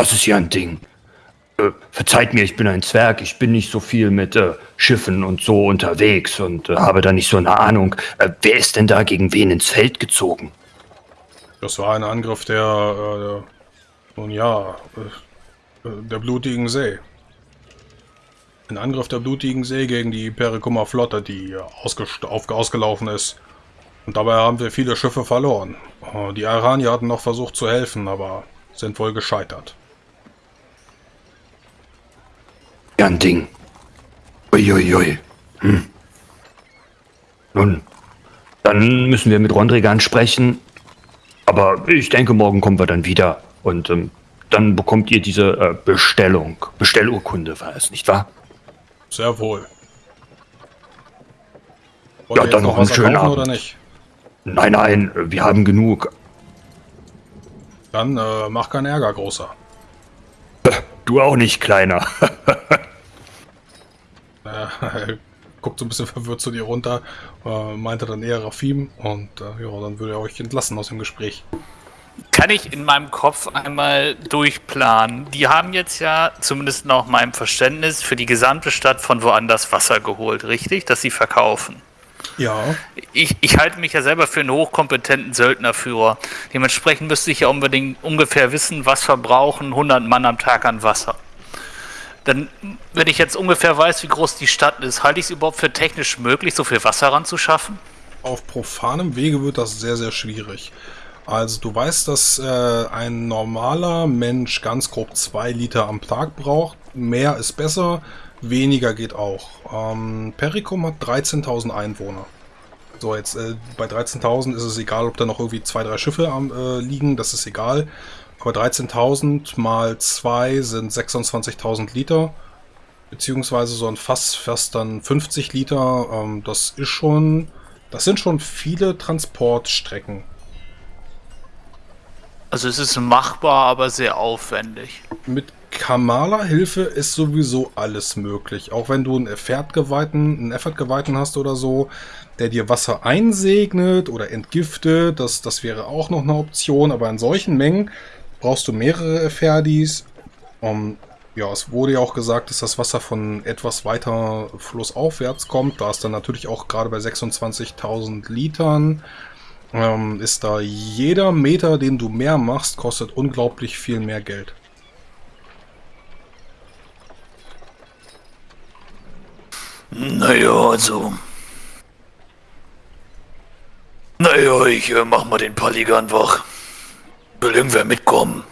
Das ist ja ein Ding. Äh, verzeiht mir, ich bin ein Zwerg, ich bin nicht so viel mit äh, Schiffen und so unterwegs und äh, habe da nicht so eine Ahnung. Äh, wer ist denn da gegen wen ins Feld gezogen? Das war ein Angriff der, äh, nun ja, äh, der blutigen See. Ein Angriff der blutigen See gegen die Perikummer Flotte, die auf, ausgelaufen ist. Und dabei haben wir viele Schiffe verloren. Die Aranier hatten noch versucht zu helfen, aber sind wohl gescheitert. Ja, ein Ding. Uiuiui. Hm. Nun, dann müssen wir mit Rondrigan sprechen. Aber ich denke, morgen kommen wir dann wieder. Und ähm, dann bekommt ihr diese äh, Bestellung. Bestellurkunde war es, nicht wahr? Sehr wohl. Wollt ja, dann noch, noch einen schönen Abend. Oder nicht? Nein, nein, wir haben genug. Dann äh, mach keinen Ärger, Großer. Du auch nicht, Kleiner. äh, guckt so ein bisschen verwirrt zu dir runter, äh, meinte dann eher Rafim und äh, ja, dann würde er euch entlassen aus dem Gespräch. Kann ich in meinem Kopf einmal durchplanen? Die haben jetzt ja, zumindest nach meinem Verständnis, für die gesamte Stadt von woanders Wasser geholt, richtig? Dass sie verkaufen. Ja. Ich, ich halte mich ja selber für einen hochkompetenten Söldnerführer. Dementsprechend müsste ich ja unbedingt ungefähr wissen, was verbrauchen 100 Mann am Tag an Wasser. Dann, wenn ich jetzt ungefähr weiß, wie groß die Stadt ist, halte ich es überhaupt für technisch möglich, so viel Wasser ranzuschaffen? Auf profanem Wege wird das sehr, sehr schwierig. Also du weißt, dass äh, ein normaler Mensch ganz grob zwei Liter am Tag braucht. Mehr ist besser, weniger geht auch. Ähm, Pericum hat 13.000 Einwohner. So, jetzt äh, bei 13.000 ist es egal, ob da noch irgendwie zwei, drei Schiffe äh, liegen, das ist egal. Aber 13.000 mal 2 sind 26.000 Liter. Beziehungsweise so ein Fass fast dann 50 Liter. Ähm, das ist schon... Das sind schon viele Transportstrecken. Also es ist machbar, aber sehr aufwendig. Mit Kamala-Hilfe ist sowieso alles möglich. Auch wenn du einen Effort-Geweihten, einen Effort-Geweihten hast oder so, der dir Wasser einsegnet oder entgiftet, das, das wäre auch noch eine Option. Aber in solchen Mengen brauchst du mehrere Efferdis. Um, ja, es wurde ja auch gesagt, dass das Wasser von etwas weiter flussaufwärts kommt. Da ist dann natürlich auch gerade bei 26.000 Litern ähm, ist da jeder Meter, den du mehr machst, kostet unglaublich viel mehr Geld. Naja, also... Naja, ich äh, mach mal den Paligan wach. Will irgendwer mitkommen?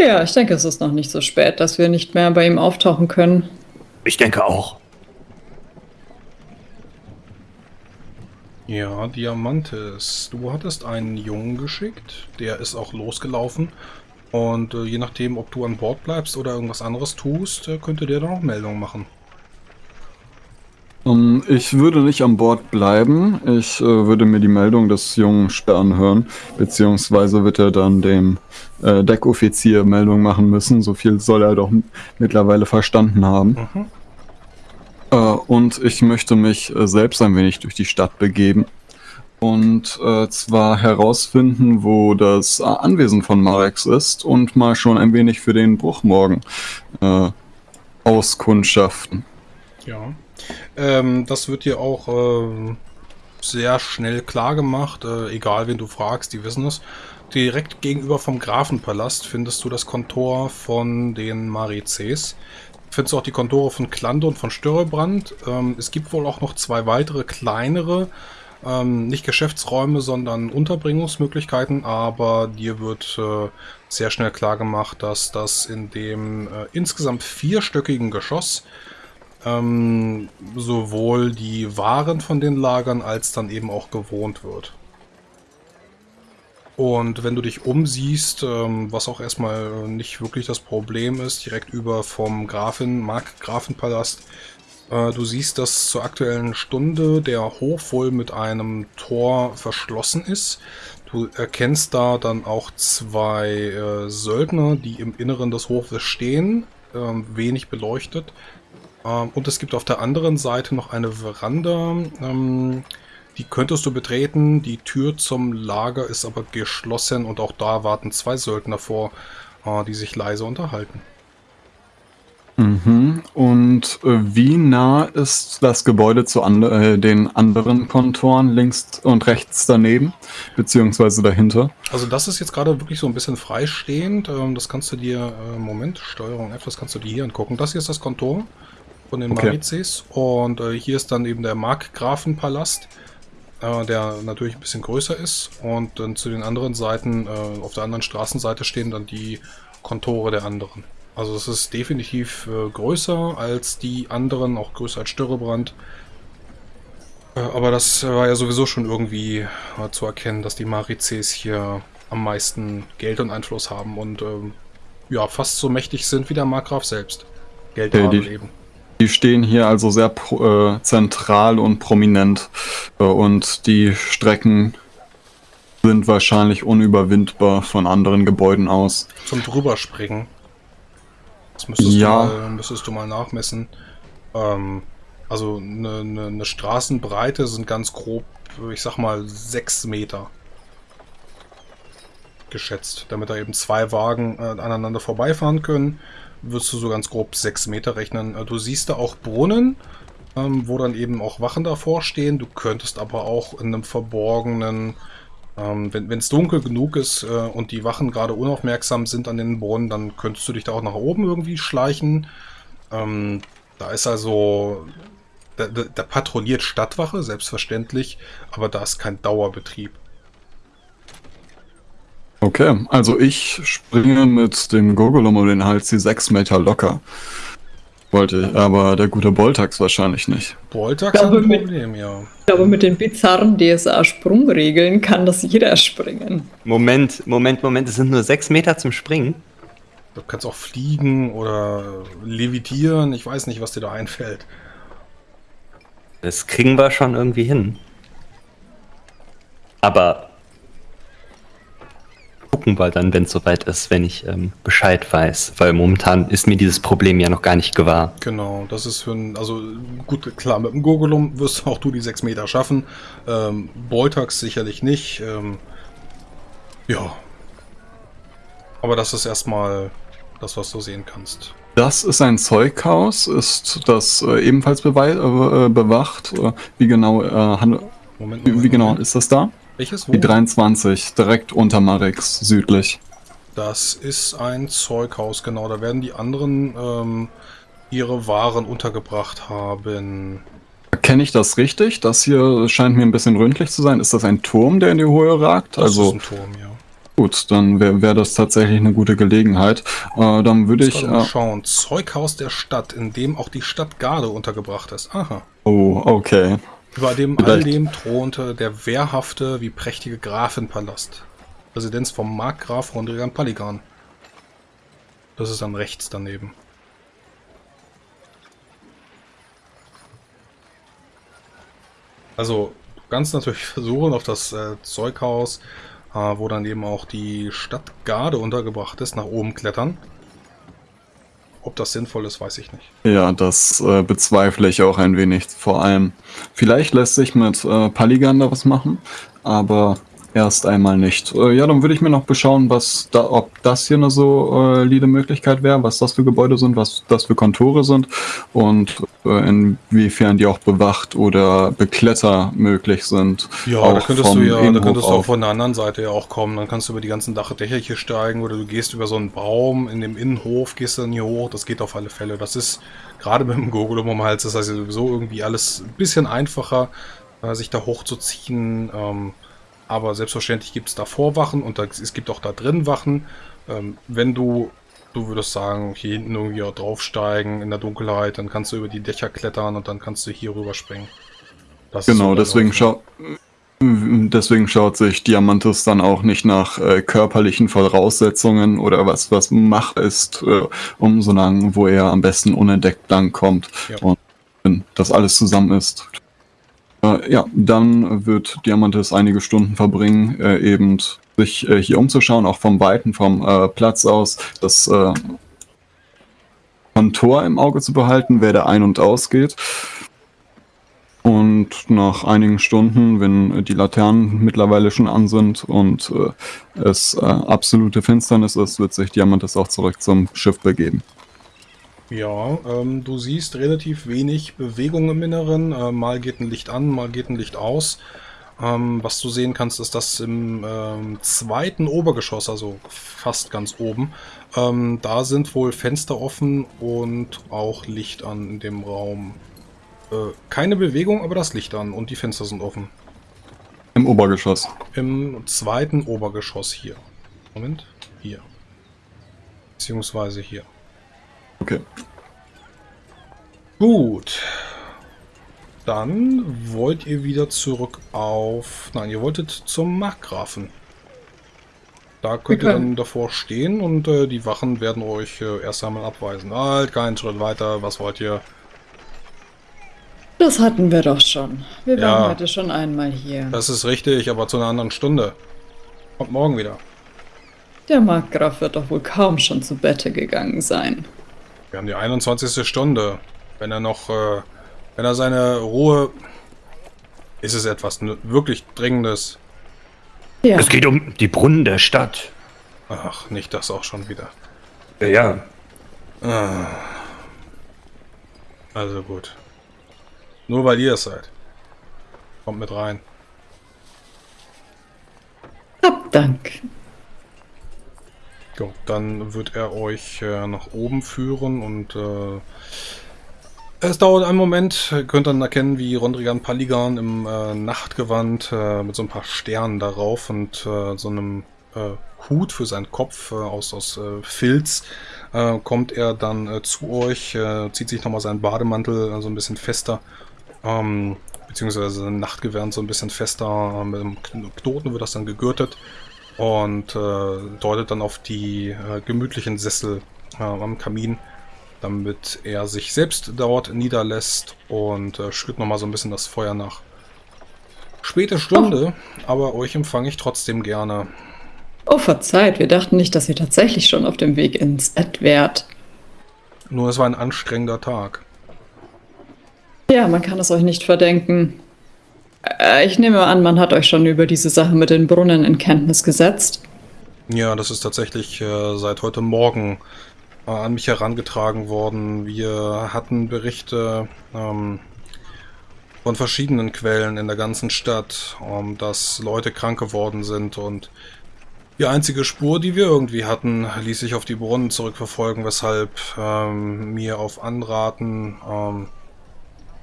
Ja, ich denke, es ist noch nicht so spät, dass wir nicht mehr bei ihm auftauchen können. Ich denke auch. Ja, Diamantes, du hattest einen Jungen geschickt, der ist auch losgelaufen. Und äh, je nachdem, ob du an Bord bleibst oder irgendwas anderes tust, äh, könnte der dann auch Meldungen machen. Um, ähm, ich würde nicht an Bord bleiben. Ich äh, würde mir die Meldung des jungen Stern hören, beziehungsweise wird er dann dem äh, Deckoffizier Meldung machen müssen. So viel soll er doch mittlerweile verstanden haben. Mhm. Äh, und ich möchte mich äh, selbst ein wenig durch die Stadt begeben. Und äh, zwar herausfinden, wo das Anwesen von Marex ist und mal schon ein wenig für den Bruch morgen äh, auskundschaften. Ja. Ähm, das wird dir auch äh, sehr schnell klar gemacht, äh, egal wen du fragst, die wissen es. Direkt gegenüber vom Grafenpalast findest du das Kontor von den Marices. Findest du auch die Kontore von Klande und von Störrebrand. Ähm, es gibt wohl auch noch zwei weitere kleinere, ähm, nicht Geschäftsräume, sondern Unterbringungsmöglichkeiten, aber dir wird äh, sehr schnell klar gemacht, dass das in dem äh, insgesamt vierstöckigen Geschoss ähm, sowohl die Waren von den Lagern als dann eben auch gewohnt wird. Und wenn du dich umsiehst, ähm, was auch erstmal nicht wirklich das Problem ist, direkt über vom Grafin, Markgrafenpalast, äh, du siehst, dass zur aktuellen Stunde der Hof wohl mit einem Tor verschlossen ist. Du erkennst da dann auch zwei äh, Söldner, die im Inneren des Hofes stehen, äh, wenig beleuchtet. Ähm, und es gibt auf der anderen Seite noch eine Veranda, ähm, die könntest du betreten. Die Tür zum Lager ist aber geschlossen und auch da warten zwei Söldner vor. äh, die sich leise unterhalten. Mhm. Und äh, wie nah ist das Gebäude zu and äh, den anderen Kontoren links und rechts daneben, beziehungsweise dahinter? Also das ist jetzt gerade wirklich so ein bisschen freistehend. Ähm, das kannst du dir, äh, Moment, Steuerung F, das kannst du dir hier angucken. Das hier ist das Kontor von den Okay. Marizes und äh, hier ist dann eben der Markgrafenpalast, äh, der natürlich ein bisschen größer ist und dann zu den anderen Seiten, äh, auf der anderen Straßenseite stehen dann die Kontore der anderen. Also es ist definitiv äh, größer als die anderen, auch größer als Störrebrand. Äh, aber das war ja sowieso schon irgendwie äh, zu erkennen, dass die Marizes hier am meisten Geld und Einfluss haben und ähm, ja, fast so mächtig sind wie der Markgraf selbst. Geld haben eben. Die stehen hier also sehr äh, zentral und prominent äh, und die Strecken sind wahrscheinlich unüberwindbar von anderen Gebäuden aus. Zum drüberspringen. Das müsstest, Ja. du, mal, müsstest du mal nachmessen. Ähm, also eine, eine, eine Straßenbreite sind ganz grob, ich sag mal, sechs Meter geschätzt. Damit da eben zwei Wagen äh, aneinander vorbeifahren können, wirst du so ganz grob sechs Meter rechnen. Äh, du siehst da auch Brunnen, ähm, wo dann eben auch Wachen davor stehen. Du könntest aber auch in einem verborgenen ähm, wenn es dunkel genug ist äh, und die Wachen gerade unaufmerksam sind an den Brunnen, dann könntest du dich da auch nach oben irgendwie schleichen. Ähm, da ist also, da, da, da patrouilliert Stadtwache, selbstverständlich, aber da ist kein Dauerbetrieb. Okay, also ich springe mit dem Gogolum um den Hals die sechs Meter locker. Wollte ich, aber der gute Boltax wahrscheinlich nicht. Boltax hat ein mit- Problem, ja. Ich glaube, mit den bizarren DSA-Sprungregeln kann das jeder springen. Moment, Moment, Moment, es sind nur sechs Meter zum Springen. Du kannst auch fliegen oder levitieren, ich weiß nicht, was dir da einfällt. Das kriegen wir schon irgendwie hin. Aber gucken wir dann, wenn es soweit ist, wenn ich ähm, Bescheid weiß. Weil momentan ist mir dieses Problem ja noch gar nicht gewahr. Genau, das ist für ein, also gut, klar, mit dem Gogolum wirst auch du die 6 Meter schaffen. Ähm, Boltax sicherlich nicht. Ähm, ja. Aber das ist erstmal das, was du sehen kannst. Das ist ein Zeughaus, ist das äh, ebenfalls äh, bewacht? Äh, wie genau, äh, handel- Moment, wie, Moment, wie genau Moment. ist das da? Welches? Wo? Die 23, direkt unter Marix, südlich. Das ist ein Zeughaus, genau. Da werden die anderen ähm, ihre Waren untergebracht haben. Kenne ich das richtig? Das hier scheint mir ein bisschen ründlich zu sein. Ist das ein Turm, der in die Höhe ragt? Das also ist ein Turm, ja. gut, dann wäre wär das tatsächlich eine gute Gelegenheit. Äh, dann würde Ich mal Äh, schauen. Zeughaus der Stadt, in dem auch die Stadtgarde untergebracht ist. Aha. oh, okay. Über dem all Vielleicht- dem thronte der wehrhafte wie prächtige Grafenpalast. Residenz vom Markgraf Rondrigan Paligan. Das ist dann rechts daneben. Also, du kannst natürlich versuchen, auf das äh, Zeughaus, äh, wo dann eben auch die Stadtgarde untergebracht ist, nach oben klettern. Ob das sinnvoll ist, weiß ich nicht. Ja, das äh, bezweifle ich auch ein wenig. Vor allem, vielleicht lässt sich mit äh, Paligan da was machen, aber erst einmal nicht. Äh, ja, dann würde ich mir noch beschauen, was da, ob das hier eine solide Möglichkeit wäre, was das für Gebäude sind, was das für Kontore sind und äh, inwiefern die auch bewacht oder bekletter möglich sind. Ja, Auch da könntest du ja, da könntest du auch von der anderen Seite ja auch kommen. Dann kannst du über die ganzen Dachdächer hier steigen oder du gehst über so einen Baum in dem Innenhof, gehst dann hier hoch. Das geht auf alle Fälle. Das ist gerade mit dem Gogolum um den Hals, das heißt sowieso irgendwie alles ein bisschen einfacher, äh, sich da hochzuziehen. Ähm, aber selbstverständlich gibt es da Vorwachen und da, es gibt auch da drin Wachen. Ähm, wenn du, du würdest sagen, hier hinten irgendwie auch draufsteigen in der Dunkelheit, dann kannst du über die Dächer klettern und dann kannst du hier rüberspringen. Das Genau, deswegen, schau deswegen schaut sich Diamantis dann auch nicht nach äh, körperlichen Voraussetzungen oder was, was Macht ist, äh, um so lang, wo er am besten unentdeckt langkommt. Ja. Und wenn das alles zusammen ist. Äh, ja, dann wird Diamantis einige Stunden verbringen, äh, eben sich äh, hier umzuschauen, auch vom Weiten, vom äh, Platz aus, das äh, Kontor im Auge zu behalten, wer da ein- und ausgeht. Und nach einigen Stunden, wenn die Laternen mittlerweile schon an sind und äh, es äh, absolute Finsternis ist, wird sich Diamantes auch zurück zum Schiff begeben. Ja, ähm, du siehst relativ wenig Bewegung im Inneren. Äh, mal geht ein Licht an, mal geht ein Licht aus. Ähm, was du sehen kannst, ist, dass im ähm, zweiten Obergeschoss, also fast ganz oben, ähm, da sind wohl Fenster offen und auch Licht an in dem Raum. Äh, keine Bewegung, aber das Licht an und die Fenster sind offen. Im Obergeschoss. Im zweiten Obergeschoss hier. Moment, hier. Beziehungsweise hier. Okay. Gut. Dann wollt ihr wieder zurück auf... Nein, ihr wolltet zum Markgrafen. Da könnt ihr dann davor stehen und äh, die Wachen werden euch äh, erst einmal abweisen. Halt, keinen Schritt weiter, was wollt ihr? Das hatten wir doch schon. Wir Ja. waren heute schon einmal hier. Das ist richtig, aber zu einer anderen Stunde. Kommt morgen wieder. Der Markgraf wird doch wohl kaum schon zu Bette gegangen sein. Wir haben die 21. Stunde. Wenn er noch, äh, wenn er seine Ruhe... Ist es etwas wirklich Dringendes? Ja, Es geht um die Brunnen der Stadt. Ach, nicht das auch schon wieder. Ja, ja. Ah. Also gut. Nur weil ihr es seid. Kommt mit rein. hab Dank. Gut, dann wird er euch äh, nach oben führen und äh, es dauert einen Moment. Ihr könnt dann erkennen, wie Rondrigan Paligan im äh, Nachtgewand äh, mit so ein paar Sternen darauf und äh, so einem äh, Hut für seinen Kopf aus, aus Filz kommt er dann zu euch, zieht sich nochmal seinen Bademantel so ein bisschen fester, ähm, beziehungsweise Nachtgewand so ein bisschen fester, mit einem Kn- Knoten wird das dann gegürtet und äh, deutet dann auf die äh, gemütlichen Sessel äh, am Kamin, damit er sich selbst dort niederlässt und äh, schürt nochmal so ein bisschen das Feuer nach. Späte Stunde, aber euch empfange ich trotzdem gerne. Oh, verzeiht, wir dachten nicht, dass ihr tatsächlich schon auf dem Weg ins Bett wärt. Nur es war ein anstrengender Tag. Ja, man kann es euch nicht verdenken. Äh, Ich nehme an, man hat euch schon über diese Sache mit den Brunnen in Kenntnis gesetzt. Ja, das ist tatsächlich äh, seit heute Morgen äh, an mich herangetragen worden. Wir hatten Berichte ähm, von verschiedenen Quellen in der ganzen Stadt, ähm, dass Leute krank geworden sind und die einzige Spur, die wir irgendwie hatten, ließ sich auf die Brunnen zurückverfolgen, weshalb ähm, mir auf Anraten ähm,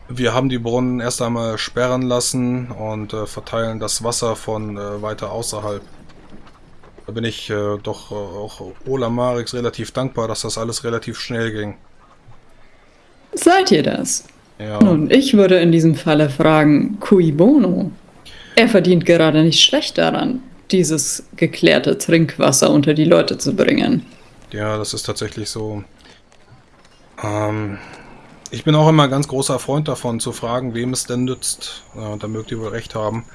wir haben die Brunnen erst einmal sperren lassen und äh, verteilen das Wasser von äh, weiter außerhalb. Da bin ich äh, doch äh, auch Ola Marix relativ dankbar, dass das alles relativ schnell ging. Seid ihr das? Ja, Nun, ich würde in diesem Falle fragen, cui bono? Er verdient gerade nicht schlecht daran, dieses geklärte Trinkwasser unter die Leute zu bringen. ja, das ist tatsächlich so. Ähm, ich bin auch immer ein ganz großer Freund davon, zu fragen, wem es denn nützt. Äh, da mögt ihr wohl recht haben.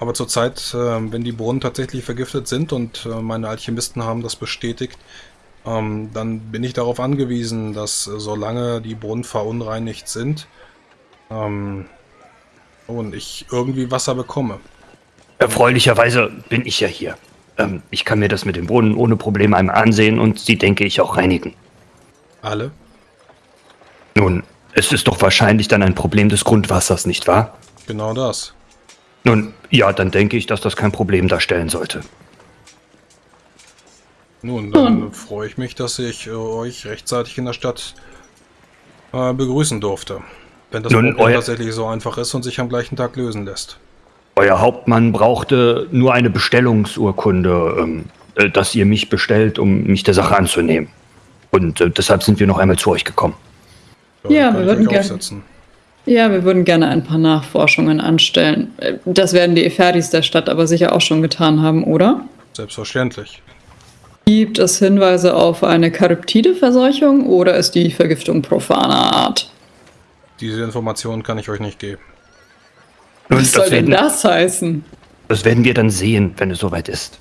Aber zurzeit, äh, wenn die Brunnen tatsächlich vergiftet sind und äh, meine Alchemisten haben das bestätigt, ähm, dann bin ich darauf angewiesen, dass äh, solange die Brunnen verunreinigt sind ähm, und ich irgendwie Wasser bekomme, Erfreulicherweise bin ich ja hier. Ähm, ich kann mir das mit dem Brunnen ohne Probleme einmal ansehen und sie, denke ich, auch reinigen. alle Nun, es ist doch wahrscheinlich dann ein Problem des Grundwassers, nicht wahr? Genau das. Nun, ja, dann denke ich, dass das kein Problem darstellen sollte. Nun, dann freue ich mich, dass ich äh, euch rechtzeitig in der Stadt äh, begrüßen durfte. Wenn das Nun, Problem euer- tatsächlich so einfach ist und sich am gleichen Tag lösen lässt. Euer Hauptmann brauchte nur eine Bestellungsurkunde, ähm, äh, dass ihr mich bestellt, um mich der Sache anzunehmen. Und äh, deshalb sind wir noch einmal zu euch gekommen. Ja, wir würden euch gern- aufsetzen. Ja, wir würden gerne ein paar Nachforschungen anstellen. Äh, Das werden die Eferis der Stadt aber sicher auch schon getan haben, oder? Selbstverständlich. Gibt es Hinweise auf eine Charyptide-Verseuchung oder ist die Vergiftung profaner Art? Diese Informationen kann ich euch nicht geben. Nun, Was soll das, denn werden, das heißen? das werden wir dann sehen, wenn es soweit ist.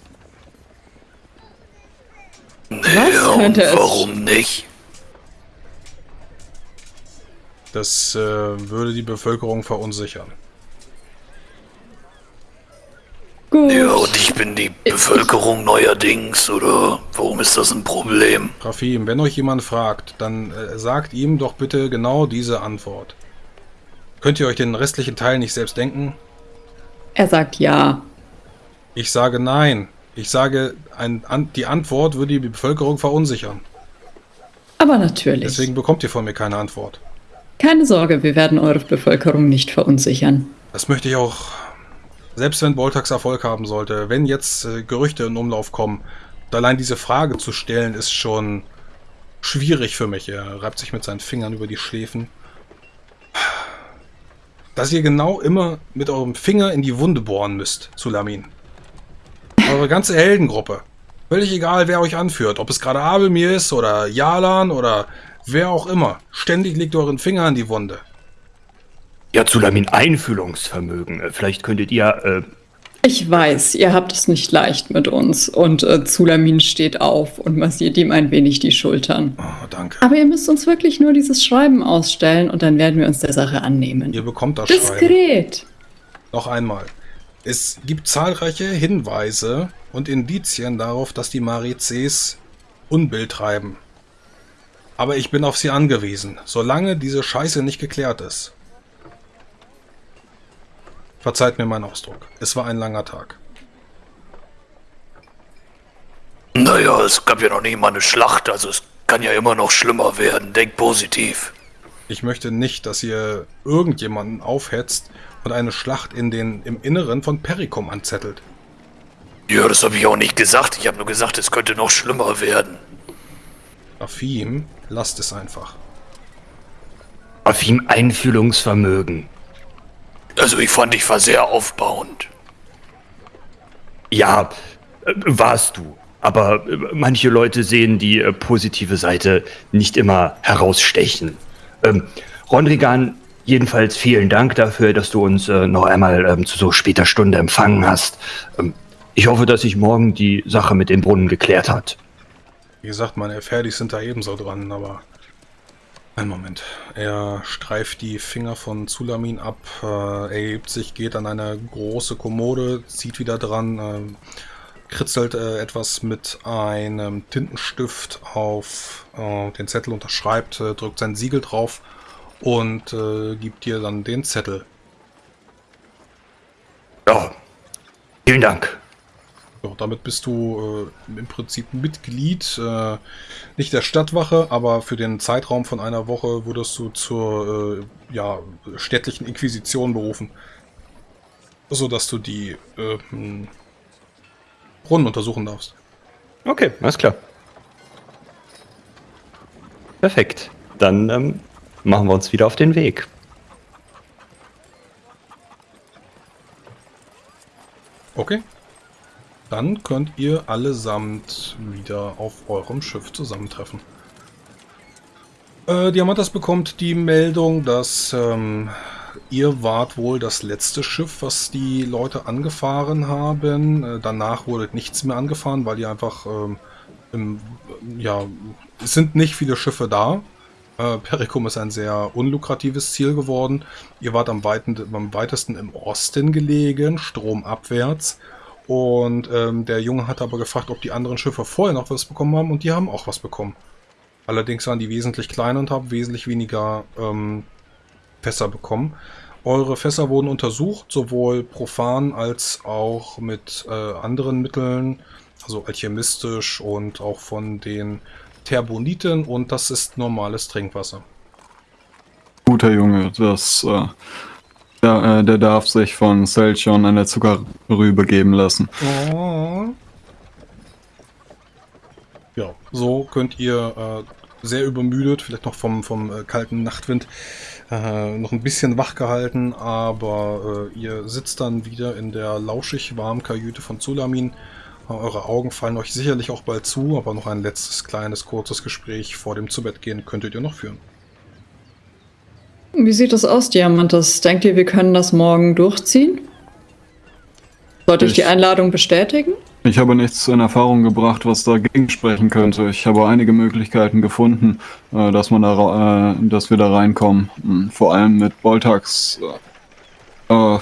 Was könnte es? nicht? Das äh, würde die Bevölkerung verunsichern. Gut. Ja, und ich bin die Bevölkerung neuerdings, oder warum ist das ein Problem? Rafim, wenn euch jemand fragt, dann äh, sagt ihm doch bitte genau diese Antwort. Könnt ihr euch den restlichen Teil nicht selbst denken? Er sagt ja. Ich sage nein. Ich sage, ein, an, die Antwort würde die Bevölkerung verunsichern. Aber natürlich. Deswegen bekommt ihr von mir keine Antwort. Keine Sorge, wir werden eure Bevölkerung nicht verunsichern. Das möchte ich auch, selbst wenn Boltax Erfolg haben sollte, wenn jetzt äh, Gerüchte in Umlauf kommen, allein diese Frage zu stellen, ist schon schwierig für mich. Er reibt sich mit seinen Fingern über die Schläfen. Dass ihr genau immer mit eurem Finger in die Wunde bohren müsst, Sulamin. Eure ganze Heldengruppe. Völlig egal, wer euch anführt. Ob es gerade Abelmir ist oder Jalan oder wer auch immer. Ständig legt euren Finger an die Wunde. Ja, Zulamin Einfühlungsvermögen. Äh, Vielleicht könntet ihr, äh, Ich weiß, ihr habt es nicht leicht mit uns. Und äh, Zulamin steht auf und massiert ihm ein wenig die Schultern. Oh, danke. Aber ihr müsst uns wirklich nur dieses Schreiben ausstellen und dann werden wir uns der Sache annehmen. Ihr bekommt das Schreiben. Diskret. Noch einmal. Es gibt zahlreiche Hinweise und Indizien darauf, dass die Marizes Unbill treiben. Aber ich bin auf sie angewiesen, solange diese Scheiße nicht geklärt ist. Verzeiht mir meinen Ausdruck. Es war ein langer Tag. Naja, es gab ja noch nie mal eine Schlacht, also es kann ja immer noch schlimmer werden. Denk positiv. Ich möchte nicht, dass ihr irgendjemanden aufhetzt und eine Schlacht in den, im Inneren von Perikum anzettelt. Ja, das habe ich auch nicht gesagt. Ich habe nur gesagt, es könnte noch schlimmer werden. Rafim, lasst es einfach. auf ihm Einfühlungsvermögen. Also ich fand, ich war sehr aufbauend. Ja, äh, warst du. Aber äh, manche Leute sehen die äh, positive Seite nicht immer herausstechen. Ähm, Rondrigan, jedenfalls vielen Dank dafür, dass du uns äh, noch einmal ähm, zu so später Stunde empfangen hast. Ähm, ich hoffe, dass sich morgen die Sache mit dem Brunnen geklärt hat. Wie gesagt, meine Fertis sind da ebenso dran, aber... Einen Moment. Er streift die Finger von Zulamin ab, äh, erhebt sich, geht an eine große Kommode, zieht wieder dran, äh, kritzelt äh, etwas mit einem Tintenstift auf äh, den Zettel, unterschreibt, äh, drückt sein Siegel drauf und äh, gibt dir dann den Zettel. Ja, vielen Dank. Ja, damit bist du äh, im Prinzip Mitglied, äh, nicht der Stadtwache, aber für den Zeitraum von einer Woche wurdest du zur äh, ja, städtlichen Inquisition berufen. So dass du die Brunnen untersuchen darfst. Okay, alles klar. Perfekt. Dann ähm, machen wir uns wieder auf den Weg. Okay. Dann könnt ihr allesamt wieder auf eurem Schiff zusammentreffen. Äh, Diamantas bekommt die Meldung, dass ähm, ihr wart wohl das letzte Schiff, was die Leute angefahren haben. Äh, danach wurde nichts mehr angefahren, weil die einfach ähm, im, ja, es sind nicht viele Schiffe da. Äh, Perikum ist ein sehr unlukratives Ziel geworden. Ihr wart am, weiten, am weitesten im Osten gelegen, stromabwärts. Und ähm, der Junge hat aber gefragt, ob die anderen Schiffe vorher noch was bekommen haben und die haben auch was bekommen. Allerdings waren die wesentlich kleiner und haben wesentlich weniger ähm, Fässer bekommen. Eure Fässer wurden untersucht, sowohl profan als auch mit äh, anderen Mitteln, also alchemistisch und auch von den Terboniten und das ist normales Trinkwasser. Guter Junge, das, äh, der, äh, der darf sich von Selchon eine Zuckerrübe geben lassen. Ja, so könnt ihr äh, sehr übermüdet, vielleicht noch vom, vom äh, kalten Nachtwind, äh, noch ein bisschen wach gehalten, aber äh, ihr sitzt dann wieder in der lauschig warmen Kajüte von Zulamin. Äh, Eure Augen fallen euch sicherlich auch bald zu, aber noch ein letztes kleines, kurzes Gespräch vor dem Zubettgehen könntet ihr noch führen. Wie sieht das aus, Diamantes? Denkt ihr, wir können das morgen durchziehen? Sollte ich, Ich- die Einladung bestätigen? Ich habe nichts in Erfahrung gebracht, was dagegen sprechen könnte. Ich habe einige Möglichkeiten gefunden, äh, dass, man da, äh, dass wir da reinkommen. Hm, Vor allem mit Boltax äh,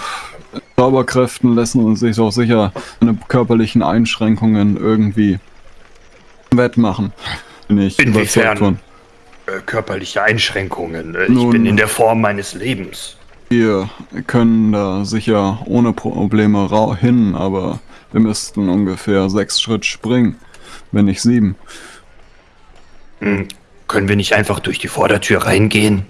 Zauberkräften lassen uns sich auch sicher eine körperlichen Einschränkungen irgendwie wettmachen. Bin ich Inwiefern? überzeugt von. Äh, körperliche Einschränkungen. Äh, ich Nun- bin in der Form meines Lebens. Wir können da sicher ohne Probleme hin, aber wir müssten ungefähr sechs Schritt springen, wenn nicht sieben. Hm, können wir nicht einfach durch die Vordertür reingehen?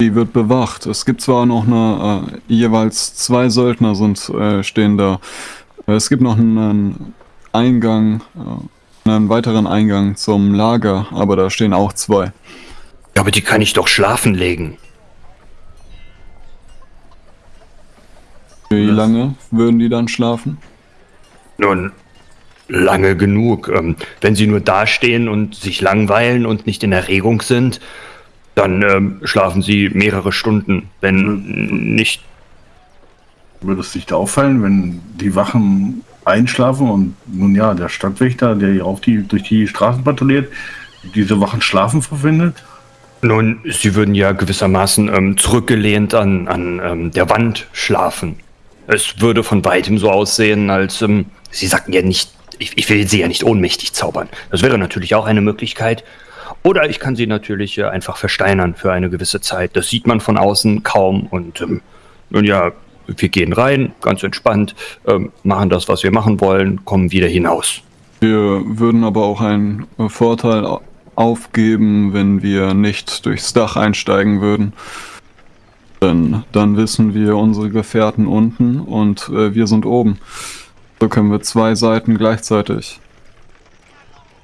Die wird bewacht. Es gibt zwar noch eine, äh, jeweils zwei Söldner sind, äh, stehen da. Es gibt noch einen Eingang, äh, einen weiteren Eingang zum Lager, aber da stehen auch zwei. Aber die kann ich doch schlafen legen. Wie lange würden die dann schlafen? Nun, lange genug. Ähm, wenn sie nur dastehen und sich langweilen und nicht in Erregung sind, dann ähm, schlafen sie mehrere Stunden. Wenn nicht, Würde es nicht auffallen, wenn die Wachen einschlafen und nun ja, der Stadtwächter, der hier auf die, durch die Straßen patrouilliert, diese Wachen schlafen verfindet? nun, sie würden ja gewissermaßen ähm, zurückgelehnt an, an ähm, der Wand schlafen. Es würde von weitem so aussehen, als ähm, sie sagten ja nicht, ich, ich will sie ja nicht ohnmächtig zaubern. Das wäre natürlich auch eine Möglichkeit. Oder ich kann sie natürlich äh, einfach versteinern für eine gewisse Zeit. Das sieht man von außen kaum. Und ähm, nun ja, wir gehen rein, ganz entspannt, ähm, machen das, was wir machen wollen, kommen wieder hinaus. Wir würden aber auch einen äh, Vorteil au- aufgeben, wenn wir nicht durchs Dach einsteigen würden. Denn dann wissen wir unsere Gefährten unten und äh, wir sind oben. So können wir zwei Seiten gleichzeitig.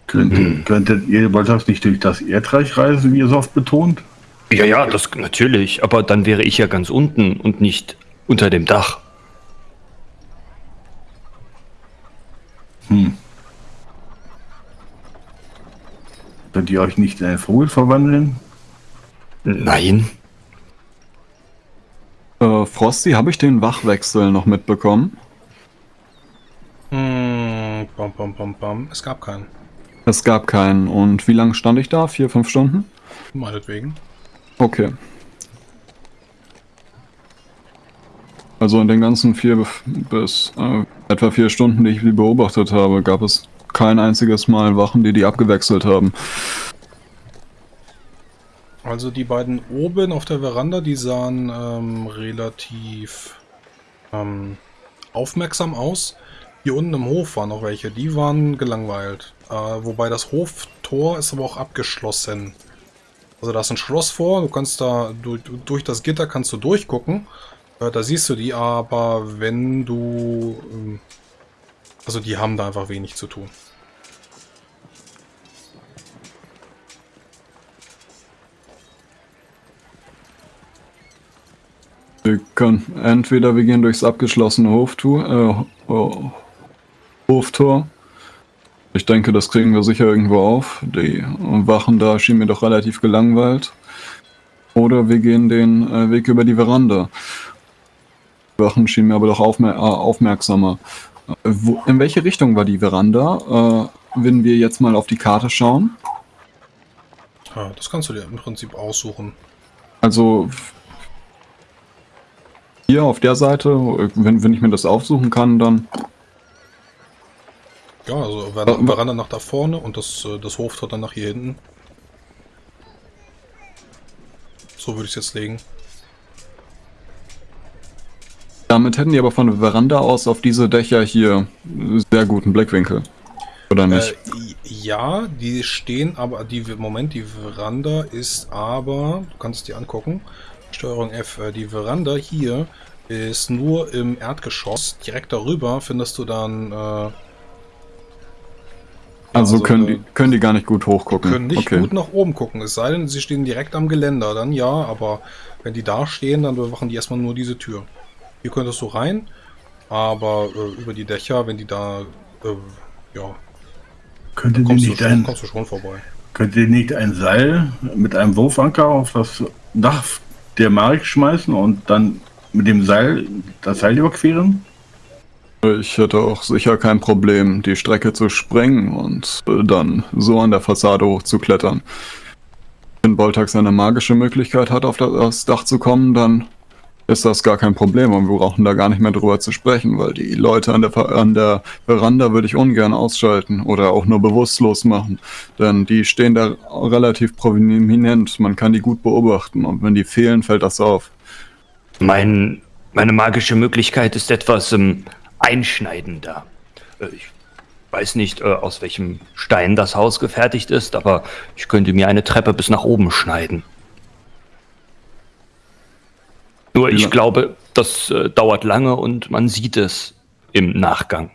Könntet, könntet ihr Boltax nicht durch das Erdreich reisen, wie ihr so oft betont? Ja, ja, das natürlich. Aber dann wäre ich ja ganz unten und nicht unter dem Dach. Hm. Könnt ihr euch nicht in einen Vogel verwandeln? Nein. Äh, Frosty, habe ich den Wachwechsel noch mitbekommen? Hm, bam, bam, bam. Es gab keinen. Es gab keinen. Und wie lange stand ich da? Vier, fünf Stunden? Meinetwegen. Okay. Also in den ganzen vier bis- äh, etwa vier Stunden, die ich die beobachtet habe, gab es kein einziges Mal Wachen, die die abgewechselt haben. Also die beiden oben auf der Veranda, die sahen ähm, relativ ähm, aufmerksam aus. Hier unten im Hof waren noch welche, die waren gelangweilt. Äh, wobei das Hoftor ist aber auch abgeschlossen. Also da ist ein Schloss vor, du kannst da durch, durch das Gitter kannst du durchgucken. Äh, da siehst du die, aber wenn du... Ähm, also die haben da einfach wenig zu tun. Wir können entweder wir gehen durchs abgeschlossene Hoftor, äh, Ho- Hoftor. Ich denke, das kriegen wir sicher irgendwo auf. Die Wachen da schienen mir doch relativ gelangweilt. Oder wir gehen den äh, Weg über die Veranda. Die Wachen schienen mir aber doch aufmer äh, aufmerksamer. Äh, wo, in welche Richtung war die Veranda? Äh, wenn wir jetzt mal auf die Karte schauen. Ja, das kannst du dir im Prinzip aussuchen. Also hier auf der Seite, wenn, wenn ich mir das aufsuchen kann, dann Ja, also Ver Veranda nach da vorne und das, äh, das Hoftor dann nach hier hinten. So würde ich es jetzt legen. Damit hätten die aber von der Veranda aus auf diese Dächer hier sehr guten Blickwinkel. Oder nicht? Äh, ja, die stehen, aber die Moment, die Veranda ist aber, du kannst dir angucken, Steuerung F, äh, die Veranda hier ist nur im Erdgeschoss. Direkt darüber findest du dann. Äh, ja, also, können, äh, die, können die gar nicht gut hochgucken. können nicht okay. gut nach oben gucken. Es sei denn, sie stehen direkt am Geländer, dann ja, aber wenn die da stehen, dann bewachen die erstmal nur diese Tür. Hier könntest du rein, aber äh, über die Dächer, wenn die da, äh, ja, Könntet ihr, kommst du, nicht schon, ein, kommst du schon vorbei. könnt ihr nicht ein Seil mit einem Wurfanker auf das Dach der Mark schmeißen und dann mit dem Seil das Seil überqueren? Ich hätte auch sicher kein Problem, die Strecke zu sprengen und äh, dann so an der Fassade hochzuklettern. Wenn Boltax eine magische Möglichkeit hat, auf das Dach zu kommen, dann ist das gar kein Problem und wir brauchen da gar nicht mehr drüber zu sprechen, weil die Leute an der, Ver- an der Veranda würde ich ungern ausschalten oder auch nur bewusstlos machen, denn die stehen da relativ prominent, man kann die gut beobachten und wenn die fehlen, fällt das auf. Mein, meine magische Möglichkeit ist etwas ähm, einschneidender. Äh, Ich weiß nicht, äh, aus welchem Stein das Haus gefertigt ist, aber ich könnte mir eine Treppe bis nach oben schneiden. Nur ich Ja. glaube, das äh, dauert lange und man sieht es im Nachgang.